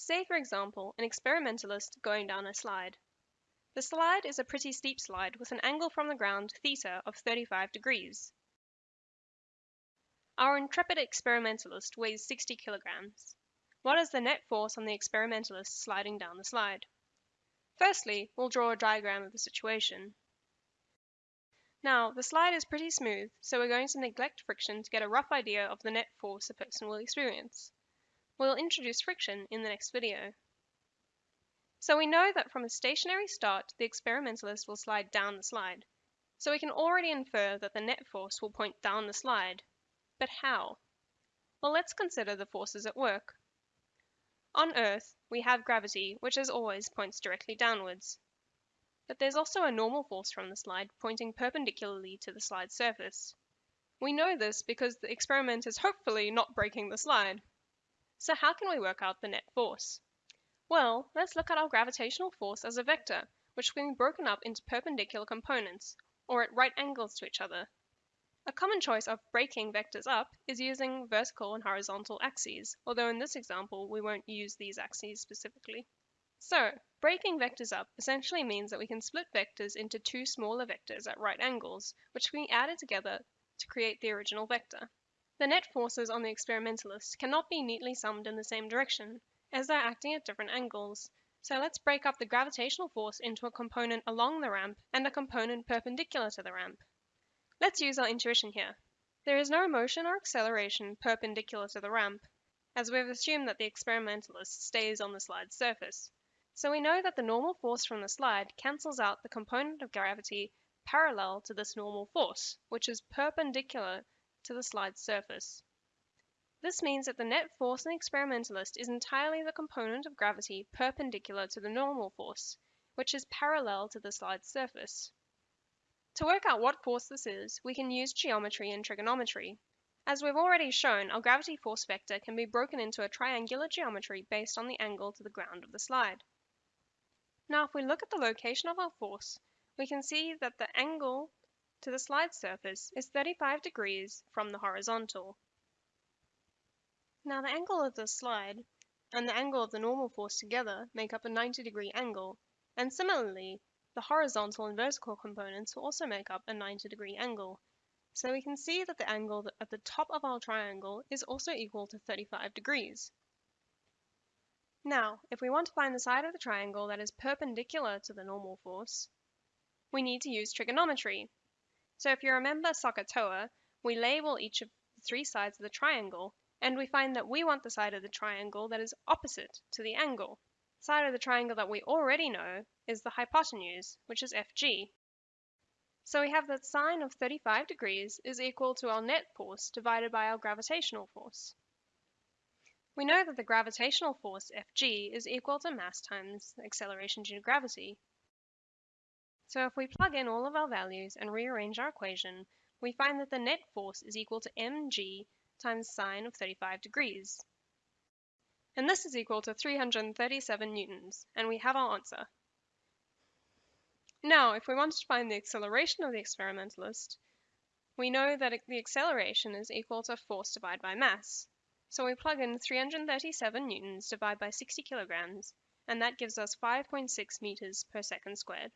Say, for example, an experimentalist going down a slide. The slide is a pretty steep slide with an angle from the ground theta of 35 degrees. Our intrepid experimentalist weighs 60 kilograms. What is the net force on the experimentalist sliding down the slide? Firstly, we'll draw a diagram of the situation. Now, the slide is pretty smooth, so we're going to neglect friction to get a rough idea of the net force a person will experience. We'll introduce friction in the next video. So we know that from a stationary start, the experimentalist will slide down the slide. So we can already infer that the net force will point down the slide. But how? Well, let's consider the forces at work. On Earth, we have gravity, which as always points directly downwards. But there's also a normal force from the slide pointing perpendicularly to the slide surface. We know this because the experiment is hopefully not breaking the slide. So how can we work out the net force? Well, let's look at our gravitational force as a vector, which can be broken up into perpendicular components, or at right angles to each other. A common choice of breaking vectors up is using vertical and horizontal axes, although in this example we won't use these axes specifically. So, breaking vectors up essentially means that we can split vectors into two smaller vectors at right angles, which can be added together to create the original vector. The net forces on the experimentalist cannot be neatly summed in the same direction, as they're acting at different angles. So let's break up the gravitational force into a component along the ramp and a component perpendicular to the ramp. Let's use our intuition here. There is no motion or acceleration perpendicular to the ramp, as we've assumed that the experimentalist stays on the slide's surface. So we know that the normal force from the slide cancels out the component of gravity parallel to this normal force, which is perpendicular to the slide's surface. This means that the net force on the experimentalist is entirely the component of gravity perpendicular to the normal force, which is parallel to the slide's surface. To work out what force this is, we can use geometry and trigonometry. As we've already shown, our gravity force vector can be broken into a triangular geometry based on the angle to the ground of the slide. Now if we look at the location of our force, we can see that the angle to the slide surface is 35 degrees from the horizontal. Now the angle of the slide and the angle of the normal force together make up a 90 degree angle, and similarly, the horizontal and vertical components will also make up a 90 degree angle. So we can see that the angle at the top of our triangle is also equal to 35 degrees. Now, if we want to find the side of the triangle that is perpendicular to the normal force, we need to use trigonometry. So if you remember SOHCAHTOA, we label each of the three sides of the triangle, and we find that we want the side of the triangle that is opposite to the angle. The side of the triangle that we already know is the hypotenuse, which is FG. So we have that sine of 35 degrees is equal to our net force divided by our gravitational force. We know that the gravitational force Fg is equal to mass times acceleration due to gravity. So if we plug in all of our values and rearrange our equation, we find that the net force is equal to mg times sine of 35 degrees. And this is equal to 337 newtons, and we have our answer. Now, if we wanted to find the acceleration of the experimentalist, we know that the acceleration is equal to force divided by mass. So we plug in 337 newtons divided by 60 kilograms, and that gives us 5.6 meters per second squared.